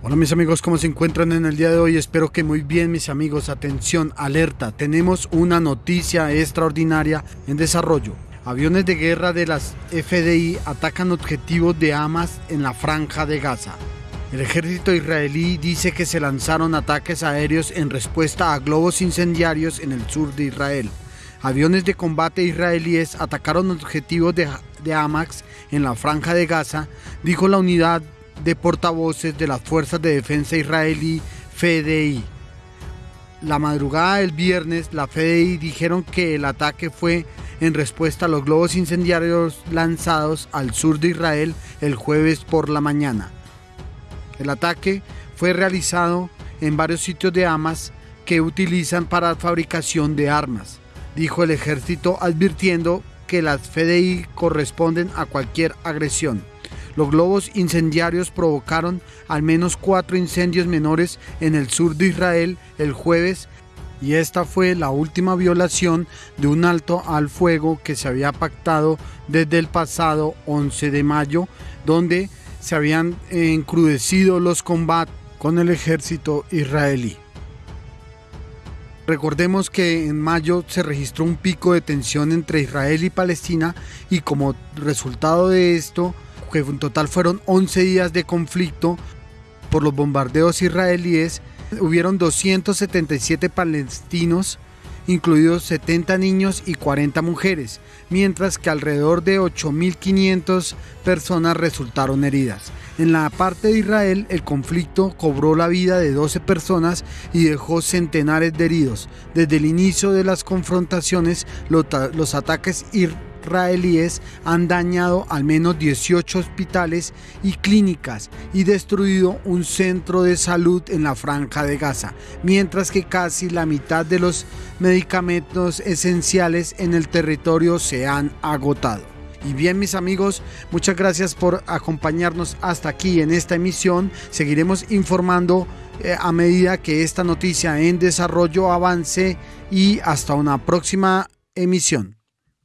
Hola mis amigos, ¿cómo se encuentran en el día de hoy? Espero que muy bien mis amigos. Atención, alerta, tenemos una noticia extraordinaria en desarrollo. Aviones de guerra de las FDI atacan objetivos de Hamas en la franja de Gaza. El ejército israelí dice que se lanzaron ataques aéreos en respuesta a globos incendiarios en el sur de Israel. Aviones de combate israelíes atacaron objetivos de, de Hamas en la franja de Gaza, dijo la unidad de portavoces de las Fuerzas de Defensa Israelí, FDI. La madrugada del viernes, la FDI dijeron que el ataque fue en respuesta a los globos incendiarios lanzados al sur de Israel el jueves por la mañana. El ataque fue realizado en varios sitios de Hamas que utilizan para fabricación de armas, dijo el ejército advirtiendo que las FDI corresponden a cualquier agresión. Los globos incendiarios provocaron al menos cuatro incendios menores en el sur de Israel el jueves y esta fue la última violación de un alto al fuego que se había pactado desde el pasado 11 de mayo, donde se habían encrudecido los combates con el ejército israelí. Recordemos que en mayo se registró un pico de tensión entre Israel y Palestina y como resultado de esto, que en total fueron 11 días de conflicto por los bombardeos israelíes, hubieron 277 palestinos, incluidos 70 niños y 40 mujeres, mientras que alrededor de 8.500 personas resultaron heridas. En la parte de Israel, el conflicto cobró la vida de 12 personas y dejó centenares de heridos. Desde el inicio de las confrontaciones, los, ataques israelíes han dañado al menos 18 hospitales y clínicas y destruido un centro de salud en la franja de Gaza, mientras que casi la mitad de los medicamentos esenciales en el territorio se han agotado. Y bien mis amigos, muchas gracias por acompañarnos hasta aquí en esta emisión. Seguiremos informando eh, a medida que esta noticia en desarrollo avance y hasta una próxima emisión.